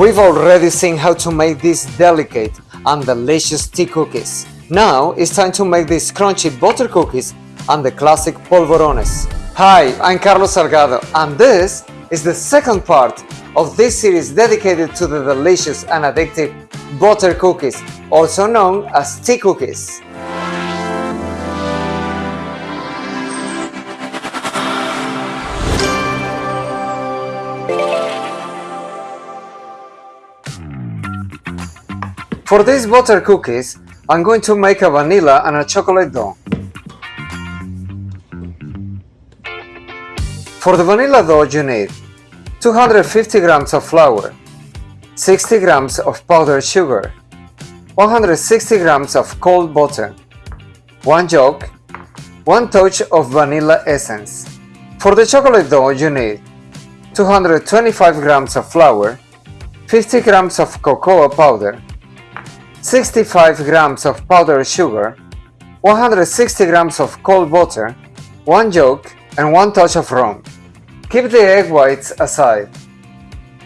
We've already seen how to make these delicate and delicious tea cookies. Now it's time to make these crunchy butter cookies and the classic polvorones. Hi, I'm Carlos Salgado and this is the second part of this series dedicated to the delicious and addictive butter cookies, also known as tea cookies. For these butter cookies, I'm going to make a vanilla and a chocolate dough. For the vanilla dough you need 250 grams of flour, 60 grams of powdered sugar, 160 grams of cold butter, 1 yolk, 1 touch of vanilla essence. For the chocolate dough you need 225 grams of flour, 50 grams of cocoa powder, 65 grams of powdered sugar, 160 grams of cold water, 1 yolk and 1 touch of rum. Keep the egg whites aside.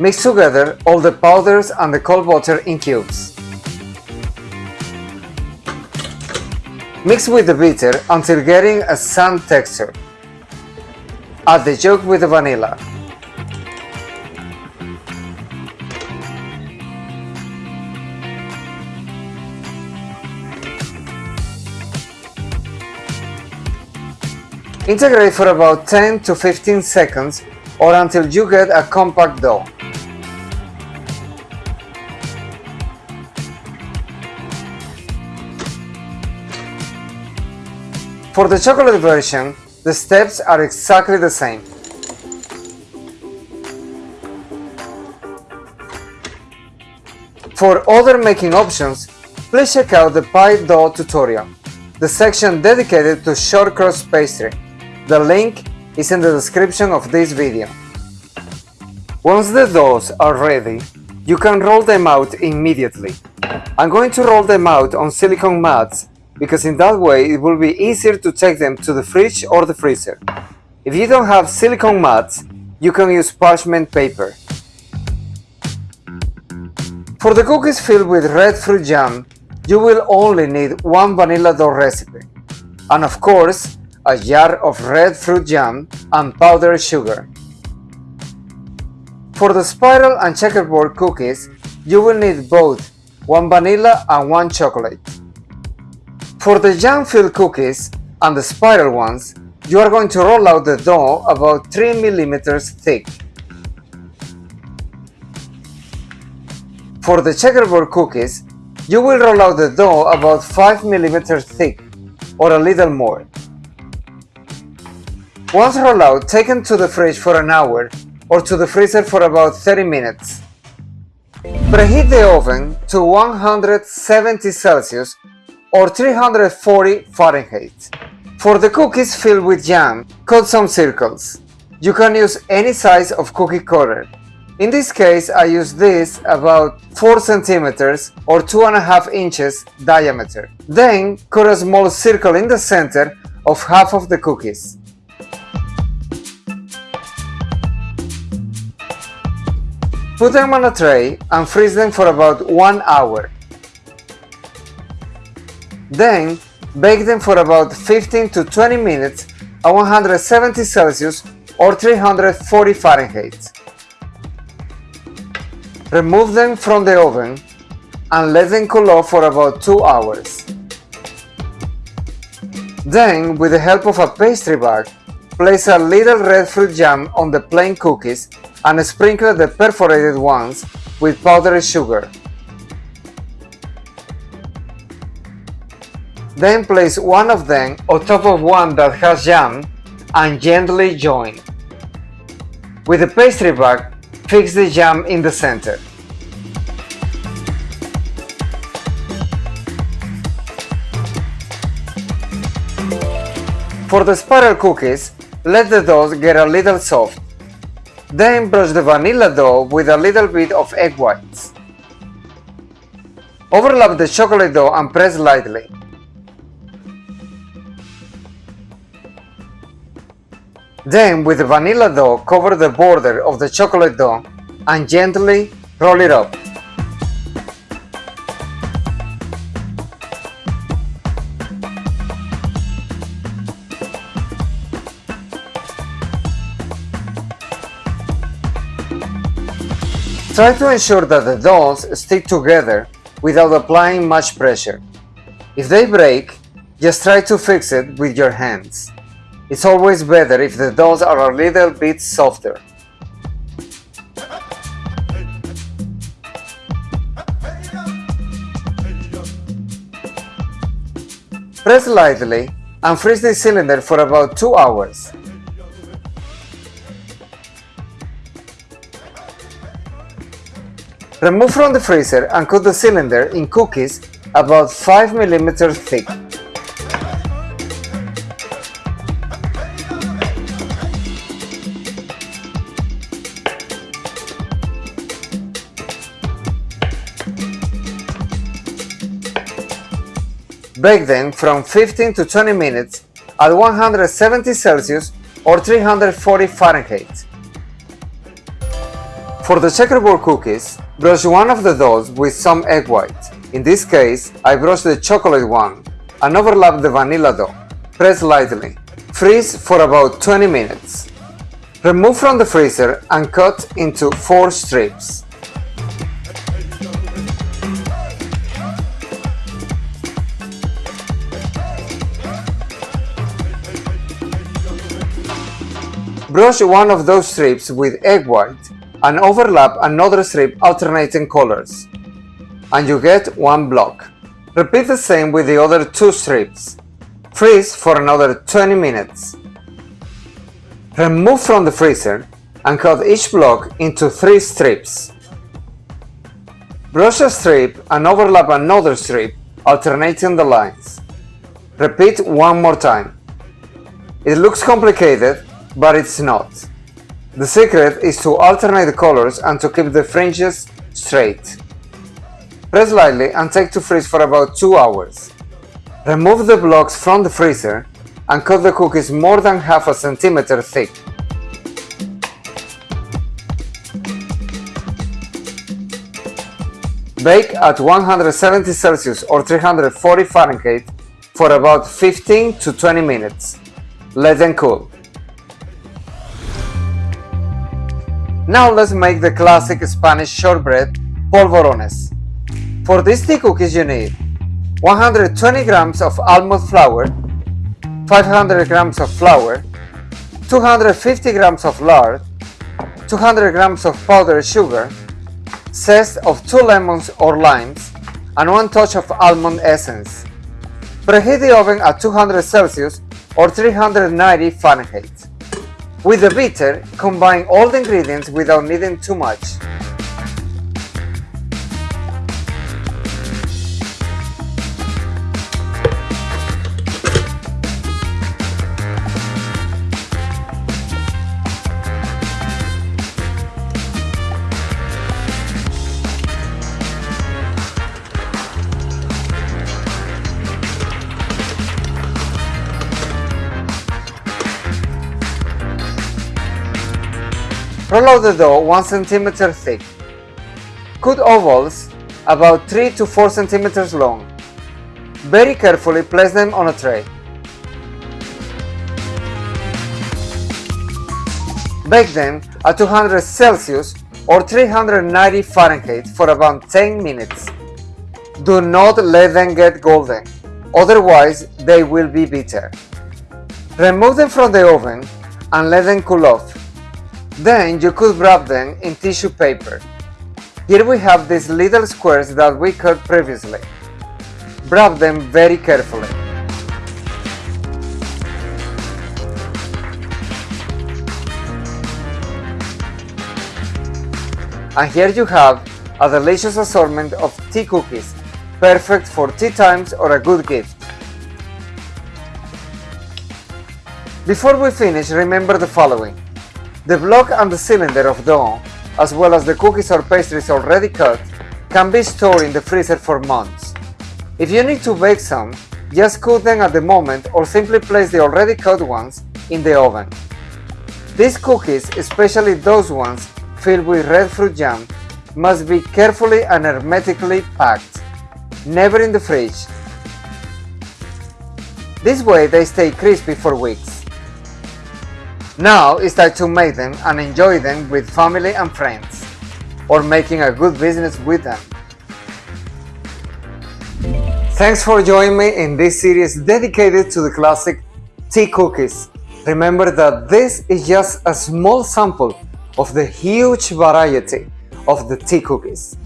Mix together all the powders and the cold water in cubes. Mix with the bitter until getting a sand texture. Add the yolk with the vanilla. Integrate for about 10 to 15 seconds or until you get a compact dough. For the chocolate version, the steps are exactly the same. For other making options, please check out the pie dough tutorial, the section dedicated to short crust pastry. The link is in the description of this video. Once the doughs are ready, you can roll them out immediately. I'm going to roll them out on silicone mats because in that way it will be easier to take them to the fridge or the freezer. If you don't have silicone mats, you can use parchment paper. For the cookies filled with red fruit jam, you will only need one vanilla dough recipe. And of course, a jar of red fruit jam and powdered sugar. For the spiral and checkerboard cookies, you will need both one vanilla and one chocolate. For the jam-filled cookies and the spiral ones, you are going to roll out the dough about 3 millimeters thick. For the checkerboard cookies, you will roll out the dough about 5 millimeters thick or a little more. Once rolled out, take them to the fridge for an hour or to the freezer for about 30 minutes. Preheat the oven to 170 Celsius or 340 Fahrenheit. For the cookies filled with jam, cut some circles. You can use any size of cookie cutter. In this case, I use this about 4 centimeters or 2.5 inches diameter. Then, cut a small circle in the center of half of the cookies. Put them on a tray and freeze them for about 1 hour. Then, bake them for about 15 to 20 minutes at 170 Celsius or 340 Fahrenheit. Remove them from the oven and let them cool off for about 2 hours. Then, with the help of a pastry bag, place a little red fruit jam on the plain cookies and sprinkle the perforated ones with powdered sugar. Then place one of them on top of one that has jam and gently join. With the pastry bag, fix the jam in the center. For the spiral cookies, let the dough get a little soft. Then brush the vanilla dough with a little bit of egg whites. Overlap the chocolate dough and press lightly. Then with the vanilla dough cover the border of the chocolate dough and gently Roll it up. Try to ensure that the dolls stick together without applying much pressure. If they break, just try to fix it with your hands. It's always better if the dolls are a little bit softer. Press lightly and freeze the cylinder for about 2 hours. Remove from the freezer and cut the cylinder in cookies about 5 mm thick. Bake them from 15 to 20 minutes at 170 Celsius or 340 Fahrenheit. For the checkerboard cookies, brush one of the dolls with some egg white. In this case, I brush the chocolate one and overlap the vanilla dough. Press lightly. Freeze for about 20 minutes. Remove from the freezer and cut into 4 strips. Brush one of those strips with egg white and overlap another strip alternating colors. And you get one block. Repeat the same with the other two strips. Freeze for another 20 minutes. Remove from the freezer and cut each block into three strips. Brush a strip and overlap another strip, alternating the lines. Repeat one more time. It looks complicated, but it's not. The secret is to alternate the colors and to keep the fringes straight. Press lightly and take to freeze for about 2 hours. Remove the blocks from the freezer and cut the cookies more than half a centimeter thick. Bake at 170 Celsius or 340 Fahrenheit for about 15 to 20 minutes. Let them cool. Now let's make the classic Spanish shortbread polvorones. For these tea cookies you need 120 grams of almond flour, 500 grams of flour, 250 grams of lard, 200 grams of powdered sugar, zest of 2 lemons or limes, and 1 touch of almond essence. Preheat the oven at 200 Celsius or 390 Fahrenheit. With the beater, combine all the ingredients without kneading too much. Roll out the dough 1 cm thick. Cut ovals about 3 to 4 cm long. Very carefully place them on a tray. Bake them at 200 Celsius or 390 Fahrenheit for about 10 minutes. Do not let them get golden, otherwise they will be bitter. Remove them from the oven and let them cool off. Then you could wrap them in tissue paper. Here we have these little squares that we cut previously. Wrap them very carefully. And here you have a delicious assortment of tea cookies, perfect for tea times or a good gift. Before we finish, remember the following. The block and the cylinder of dough, as well as the cookies or pastries already cut, can be stored in the freezer for months. If you need to bake some, just cut them at the moment or simply place the already cut ones in the oven. These cookies, especially those ones filled with red fruit jam, must be carefully and hermetically packed, never in the fridge. This way they stay crispy for weeks. Now it's time to make them and enjoy them with family and friends, or making a good business with them. Thanks for joining me in this series dedicated to the classic tea cookies. Remember that this is just a small sample of the huge variety of the tea cookies.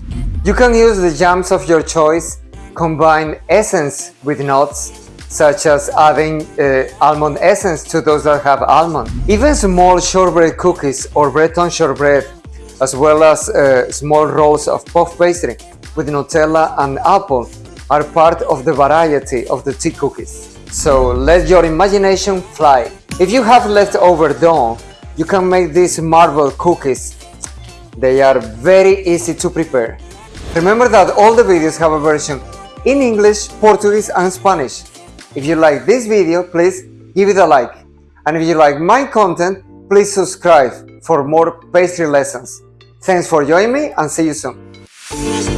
You can use the jams of your choice, combine essence with nuts, such as adding uh, almond essence to those that have almond. Even small shortbread cookies or Breton shortbread, as well as uh, small rolls of puff pastry with Nutella and apple are part of the variety of the tea cookies. So let your imagination fly. If you have leftover dough, you can make these marble cookies. They are very easy to prepare. Remember that all the videos have a version in English, Portuguese and Spanish. If you like this video, please give it a like. And if you like my content, please subscribe for more pastry lessons. Thanks for joining me and see you soon.